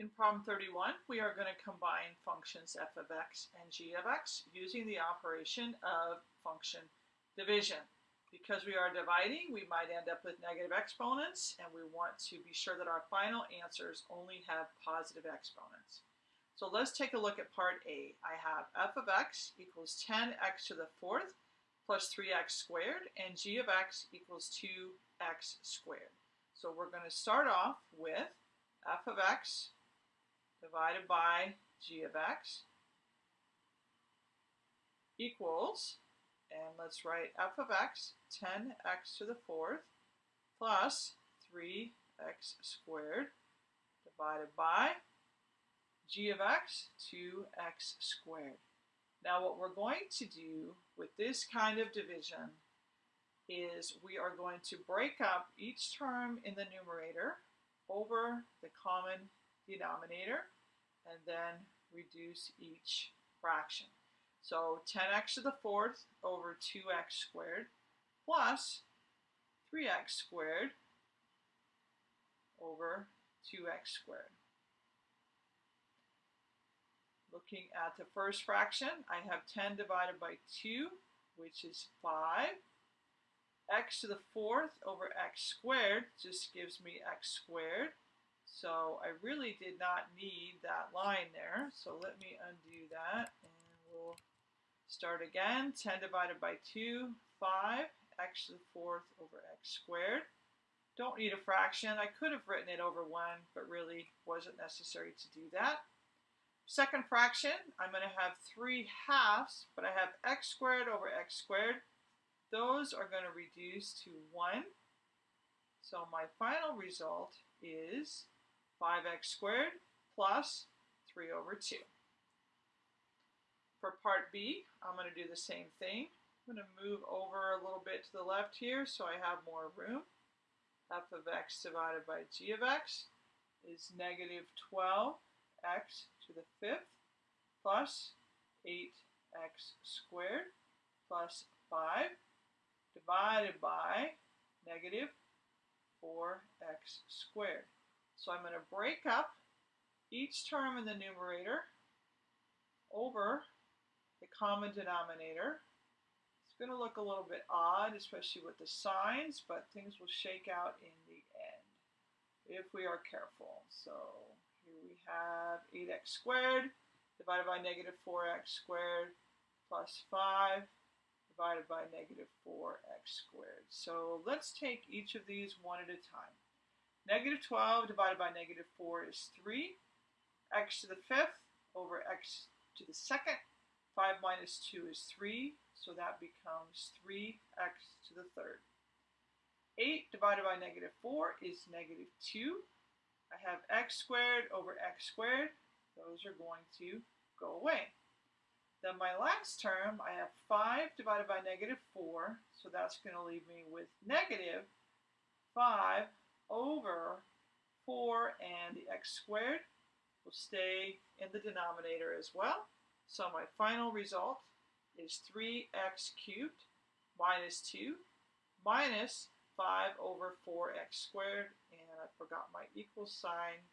In problem 31, we are going to combine functions f of x and g of x using the operation of function division. Because we are dividing, we might end up with negative exponents, and we want to be sure that our final answers only have positive exponents. So let's take a look at part A. I have f of x equals 10x to the fourth plus 3x squared, and g of x equals 2x squared. So we're going to start off with f of x divided by g of x equals, and let's write f of x, 10x to the fourth, plus 3x squared divided by g of x, 2x squared. Now what we're going to do with this kind of division is we are going to break up each term in the numerator over the common denominator and then reduce each fraction. So 10x to the fourth over 2x squared plus 3x squared over 2x squared. Looking at the first fraction, I have 10 divided by 2, which is 5. x to the fourth over x squared just gives me x squared. So I really did not need that line there. So let me undo that and we'll start again. 10 divided by 2, 5, x to the fourth over x squared. Don't need a fraction. I could have written it over 1, but really wasn't necessary to do that. Second fraction, I'm going to have 3 halves, but I have x squared over x squared. Those are going to reduce to 1. So my final result is 5x squared plus 3 over 2. For part B, I'm going to do the same thing. I'm going to move over a little bit to the left here so I have more room. f of x divided by g of x is negative 12x to the fifth plus 8x squared plus 5 divided by negative 4x squared. So I'm going to break up each term in the numerator over the common denominator. It's going to look a little bit odd, especially with the signs, but things will shake out in the end if we are careful. So here we have 8x squared divided by negative 4x squared plus 5 divided by negative 4x squared. So let's take each of these one at a time. Negative 12 divided by negative 4 is 3. x to the fifth over x to the second. 5 minus 2 is 3, so that becomes 3x to the third. 8 divided by negative 4 is negative 2. I have x squared over x squared. Those are going to go away. Then my last term, I have 5 divided by negative 4, so that's going to leave me with negative 5 over 4 and the x squared will stay in the denominator as well. So my final result is 3x cubed minus 2 minus 5 over 4x squared. And I forgot my equal sign